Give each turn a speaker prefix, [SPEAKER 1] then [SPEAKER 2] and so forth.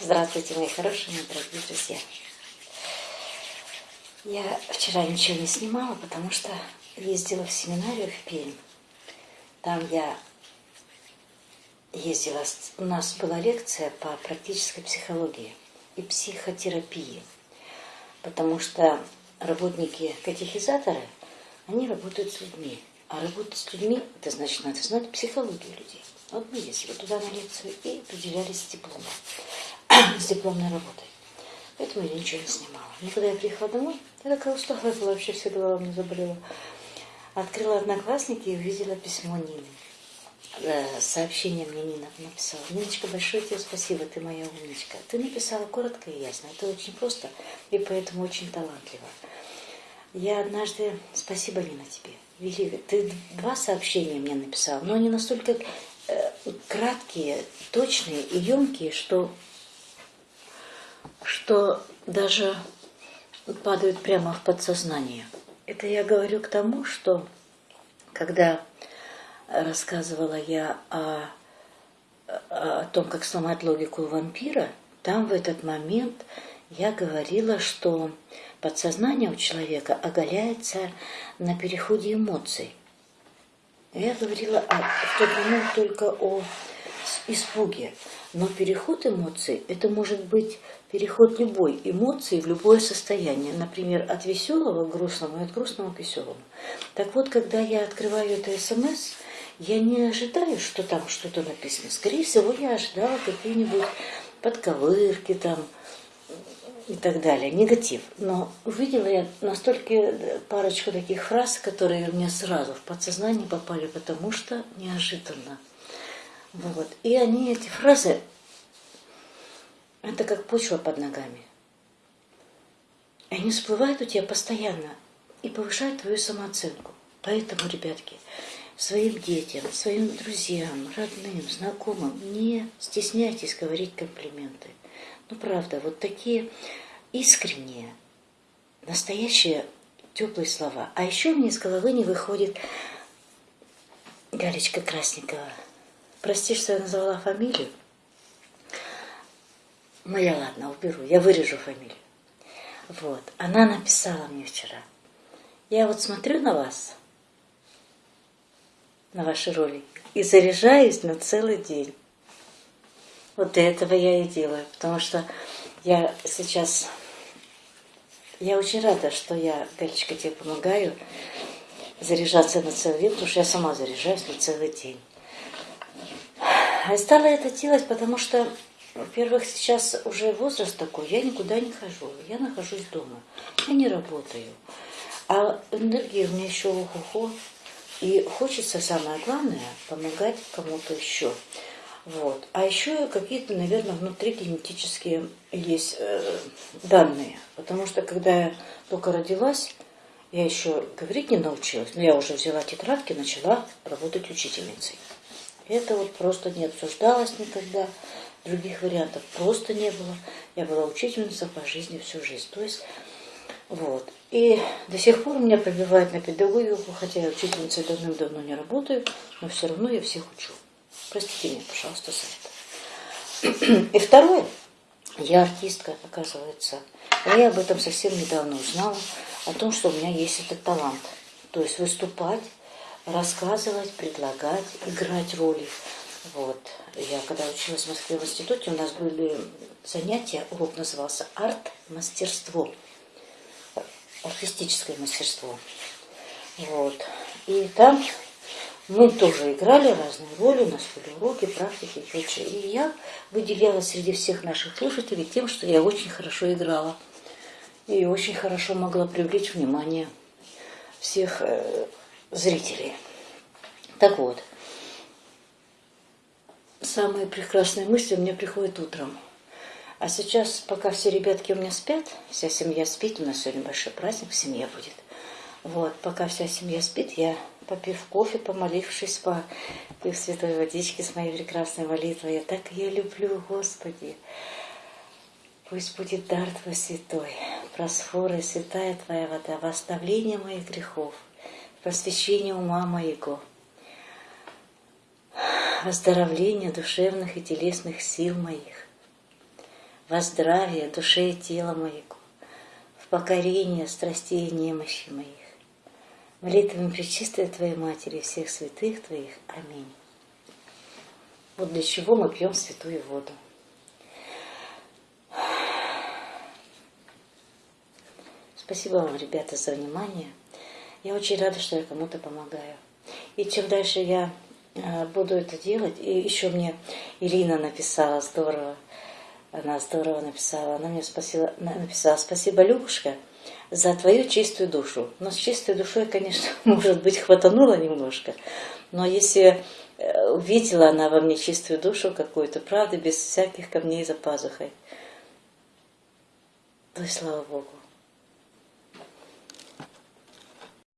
[SPEAKER 1] Здравствуйте, мои хорошие, мои дорогие друзья. Я вчера ничего не снимала, потому что ездила в семинарию в Пермь. Там я ездила, у нас была лекция по практической психологии и психотерапии, потому что работники катехизаторы, они работают с людьми, а работать с людьми, это значит, надо знать психологию людей. Вот мы ездили туда на лекцию и определялись дипломом, с дипломной работой. Поэтому я ничего не снимала. Но когда я приехала домой, я такая усталая была, вообще вся голова мне заболела. Открыла одноклассники и увидела письмо Нины. Э, сообщение мне Нина написала. Ниночка, большое тебе спасибо, ты моя умничка. Ты написала коротко и ясно. Это очень просто и поэтому очень талантливо. Я однажды... Спасибо, Нина, тебе. Великая. Ты два сообщения мне написала, но они настолько э, краткие, точные и емкие, что, что даже падают прямо в подсознание. Это я говорю к тому, что когда рассказывала я о, о том, как сломать логику вампира, там в этот момент я говорила, что подсознание у человека оголяется на переходе эмоций. Я говорила а, в тот момент только о испуге. Но переход эмоций, это может быть переход любой эмоции в любое состояние. Например, от веселого к грустному и от грустного к веселому. Так вот, когда я открываю это смс, я не ожидаю, что там что-то написано. Скорее всего, я ожидала какие-нибудь подковырки там, и так далее, негатив. Но увидела я настолько парочку таких фраз, которые мне сразу в подсознание попали, потому что неожиданно. Вот. И они, эти фразы, это как почва под ногами. Они всплывают у тебя постоянно и повышают твою самооценку. Поэтому, ребятки, своим детям, своим друзьям, родным, знакомым не стесняйтесь говорить комплименты. Ну, правда, вот такие искренние, настоящие теплые слова. А еще мне из головы не выходит Галечка Красникова. Прости, что я назвала фамилию. Ну, я ладно, уберу, я вырежу фамилию. Вот, она написала мне вчера. Я вот смотрю на вас, на ваши ролики, и заряжаюсь на целый день. Вот для этого я и делаю, потому что я сейчас... Я очень рада, что я, Галечка, тебе помогаю заряжаться на целый день, потому что я сама заряжаюсь на целый день. И стала это делать, потому что, во-первых, сейчас уже возраст такой, я никуда не хожу, я нахожусь дома, я не работаю. А энергия у меня еще охо-хо, и хочется, самое главное, помогать кому-то еще. Вот. А еще какие-то, наверное, внутри генетические есть э, данные. Потому что когда я только родилась, я еще говорить не научилась, но я уже взяла тетрадки, начала работать учительницей. Это вот просто не обсуждалось никогда, других вариантов просто не было. Я была учительницей по жизни всю жизнь. То есть, вот. И до сих пор меня пробивают на педагогику, хотя я учительницей давным-давно не работаю, но все равно я всех учу. Простите меня, пожалуйста, за это. И второе, я артистка, оказывается. я об этом совсем недавно узнала, о том, что у меня есть этот талант. То есть выступать, рассказывать, предлагать, играть роли. Вот. Я когда училась в Москве в институте, у нас были занятия, урок назывался «Арт-мастерство», артистическое мастерство. Вот. И там мы тоже играли разные роли, у нас были уроки, практики и прочее. И я выделяла среди всех наших слушателей тем, что я очень хорошо играла. И очень хорошо могла привлечь внимание всех э, зрителей. Так вот, самые прекрасные мысли мне приходят утром. А сейчас, пока все ребятки у меня спят, вся семья спит, у нас сегодня большой праздник, семья будет. Вот, пока вся семья спит, я попив кофе, помолившись, попив святой водички с моей прекрасной молитвой. Я так ее люблю, Господи. Пусть будет дар Твой святой, просфора святая Твоя вода, во оставление моих грехов, просвещение ума моего, оздоровление душевных и телесных сил моих, во душе и тела моего, в покорение страстей и немощи моих. Молитвами Пречистой Твоей Матери всех святых Твоих. Аминь. Вот для чего мы пьем святую воду. Спасибо вам, ребята, за внимание. Я очень рада, что я кому-то помогаю. И чем дальше я э, буду это делать, и еще мне Ирина написала здорово, она здорово написала, она мне спасибо, написала, спасибо, Любушка, за твою чистую душу. Но с чистой душой, конечно, может быть, хватануло немножко, но если э, увидела она во мне чистую душу какую-то, правда, без всяких камней за пазухой, то и слава Богу.